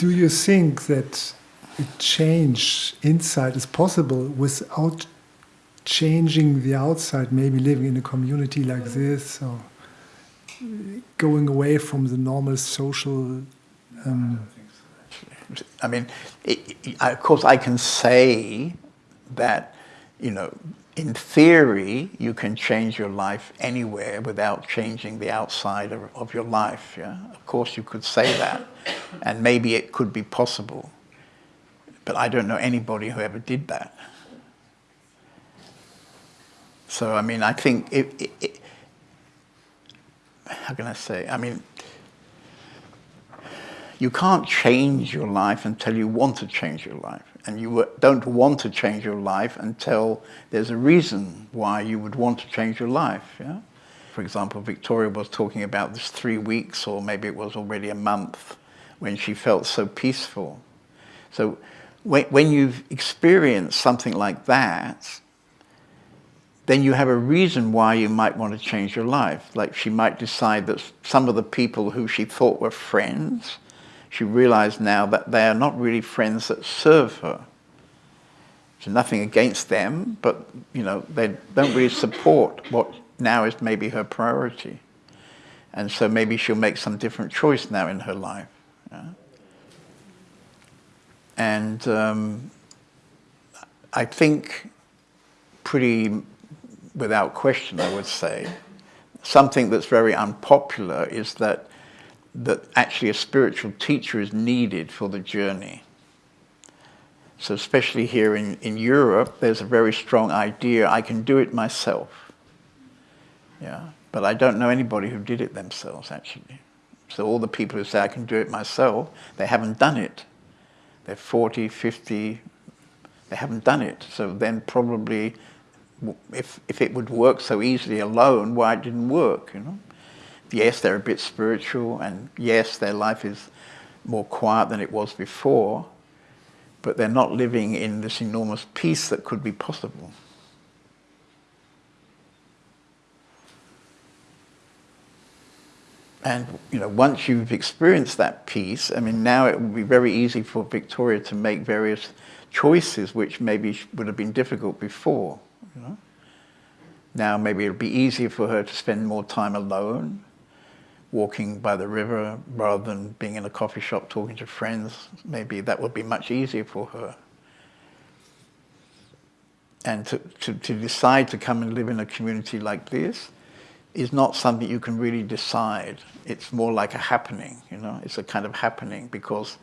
do you think that a change inside is possible without changing the outside, maybe living in a community like this, or going away from the normal social. Um, I mean, it, it, of course, I can say that, you know, in theory, you can change your life anywhere without changing the outside of, of your life. Yeah? Of course, you could say that, and maybe it could be possible. But I don't know anybody who ever did that. So, I mean, I think, it, it, it, how can I say? I mean, you can't change your life until you want to change your life. And you don't want to change your life until there's a reason why you would want to change your life. Yeah? For example, Victoria was talking about this three weeks, or maybe it was already a month, when she felt so peaceful. So when, you've experienced something like that, then you have a reason why you might want to change your life. Like she might decide that some of the people who she thought were friends, she realized now that they are not really friends that serve her. So nothing against them, but you know, they don't really support what now is maybe her priority. And so maybe she'll make some different choice now in her life. Yeah? And um, I think pretty without question, I would say. Something that's very unpopular is that, that actually a spiritual teacher is needed for the journey. So especially here in, in Europe, there's a very strong idea, I can do it myself. Yeah, but I don't know anybody who did it themselves, actually. So all the people who say, I can do it myself, they haven't done it. They're 40, 50, they haven't done it. So then probably if, if it would work so easily alone, why it didn't work, you know? Yes, they're a bit spiritual, and yes, their life is more quiet than it was before, but they're not living in this enormous peace that could be possible. And you know, once you've experienced that peace, I mean, now it would be very easy for Victoria to make various choices which maybe would have been difficult before. You know? Now maybe it'll be easier for her to spend more time alone, walking by the river rather than being in a coffee shop talking to friends. Maybe that would be much easier for her. And to, to, to decide to come and live in a community like this is not something you can really decide. It's more like a happening, you know, it's a kind of happening because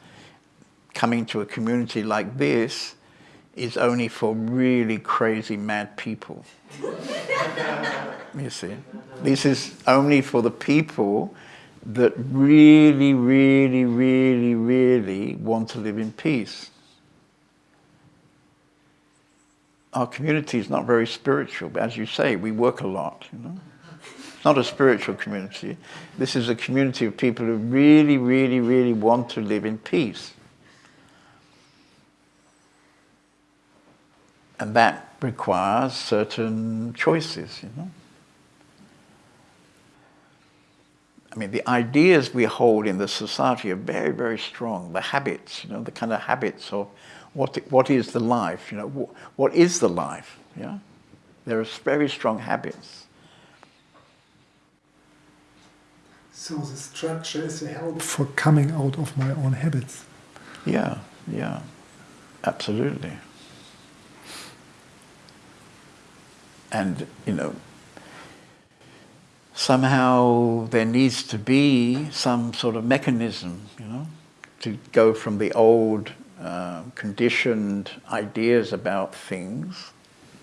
coming to a community like this is only for really crazy mad people. you see? This is only for the people that really, really, really, really want to live in peace. Our community is not very spiritual, but as you say, we work a lot, you know? It's not a spiritual community. This is a community of people who really, really, really want to live in peace. And that requires certain choices, you know. I mean, the ideas we hold in the society are very, very strong. The habits, you know, the kind of habits of what, what is the life, you know, what, what is the life, yeah? There are very strong habits. So the structure is a help for coming out of my own habits. Yeah, yeah, absolutely. and you know somehow there needs to be some sort of mechanism you know to go from the old uh, conditioned ideas about things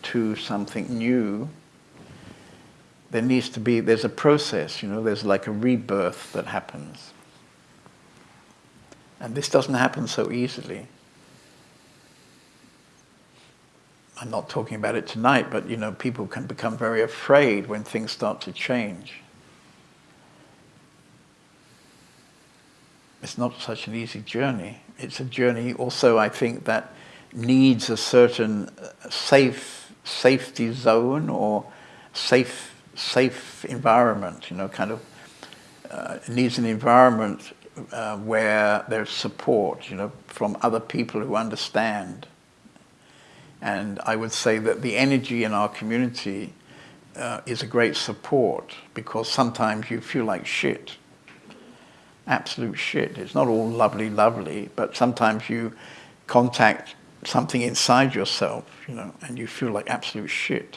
to something new. There needs to be there's a process you know there's like a rebirth that happens. And this doesn't happen so easily I'm not talking about it tonight, but you know, people can become very afraid when things start to change. It's not such an easy journey. It's a journey also, I think, that needs a certain uh, safe safety zone or safe safe environment, you know, kind of uh, needs an environment uh, where there's support, you know, from other people who understand. And I would say that the energy in our community uh, is a great support because sometimes you feel like shit. Absolute shit. It's not all lovely, lovely, but sometimes you contact something inside yourself, you know, and you feel like absolute shit.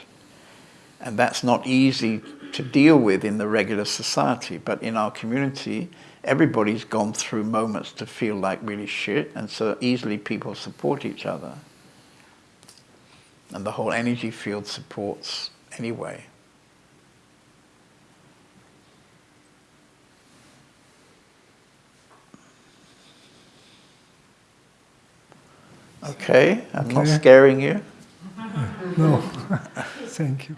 And that's not easy to deal with in the regular society, but in our community, everybody's gone through moments to feel like really shit, and so easily people support each other. And the whole energy field supports anyway. Okay, I'm not scaring you. No, thank you.